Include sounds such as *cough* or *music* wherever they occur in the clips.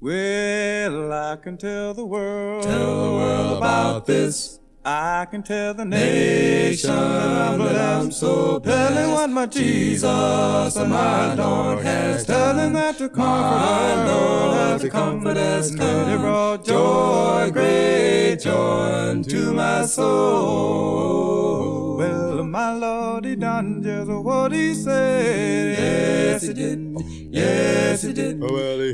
Well, I can tell the world. Tell the world about this. I can tell the nation that I'm so telling what my Jesus and my Lord has telling that to comfort My Lord, to comfort has come. He brought Joy, great joy unto my soul. Well, my Lord, he done just what he said. Yes, he did. Yes, he did. Well, he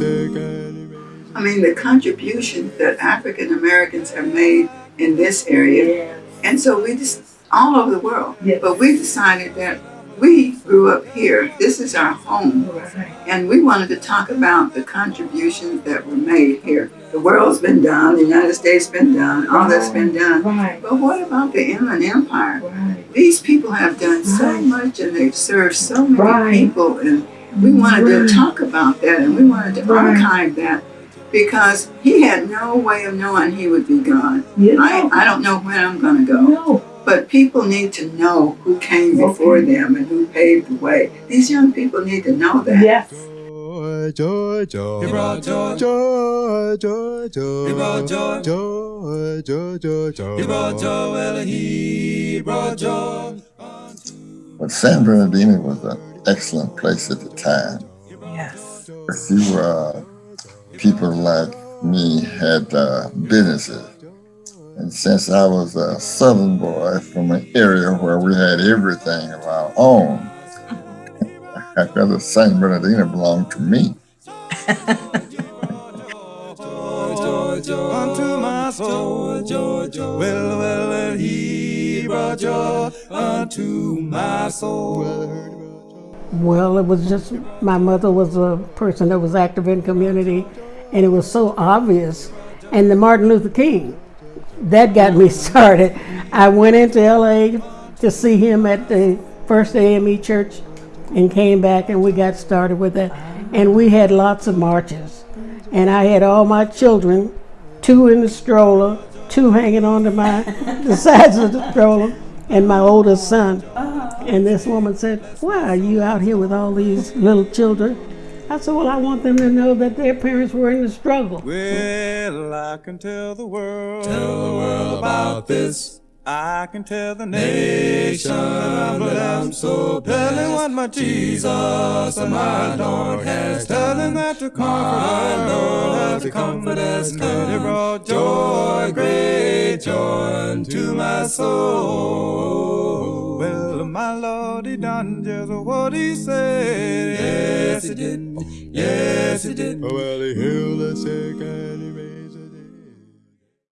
I mean, the contributions that African Americans have made in this area, Yes. and so we just all over the world. Yes. But we decided that we grew up here. This is our home, Right. and we wanted to talk about the contributions that were made here. The world's been done, the United States been done, all that's been done. Right. But what about the Inland Empire? Right. These people have done so much, and they've served so many Right. people, and we wanted Right. to talk about that, and we wanted to Right. archive that because he had no way of knowing he would be gone. Yeah. I, I don't know when I'm going to go, No. but people need to know who came before Okay. them and who paved the way. These young people need to know that. Yes. Joy, joy, joy. He brought joy. Joy, joy, joy. He brought joy. Joy, joy, joy, joy. He brought joy. Well, he brought joy. But San Bernardino was an excellent place at the time. Yes. A few uh, people like me had uh, businesses. And since I was a southern boy from an area where we had everything of our own, *laughs* I felt San Bernardino belonged to me. Unto my soul. Joy, joy, joy. Well, well, well, he brought joy unto my soul. Well, it was just my mother was a person that was active in community, and it was so obvious. And the Martin Luther King, that got me *laughs* started. I went into LA to see him at the First AME Church, and came back, and we got started with that. And we had lots of marches, and I had all my children, two in the stroller, two hanging onto my *laughs* the sides of the stroller, and my oldest son. And this woman said, Why are you out here with all these little children? I said, Well, I want them to know that their parents were in the struggle. Well, I can tell the world. Tell the world about this. I can tell the Nation nation that I'm so telling blessed. what my Jesus and my Lord has telling that to comfort My Lord, us, to comfort us He come. brought Joy, great joy unto my soul. Well, my Lord, he done just what he said. Yes, he did. Yes, he did. Oh, well, he healed the sick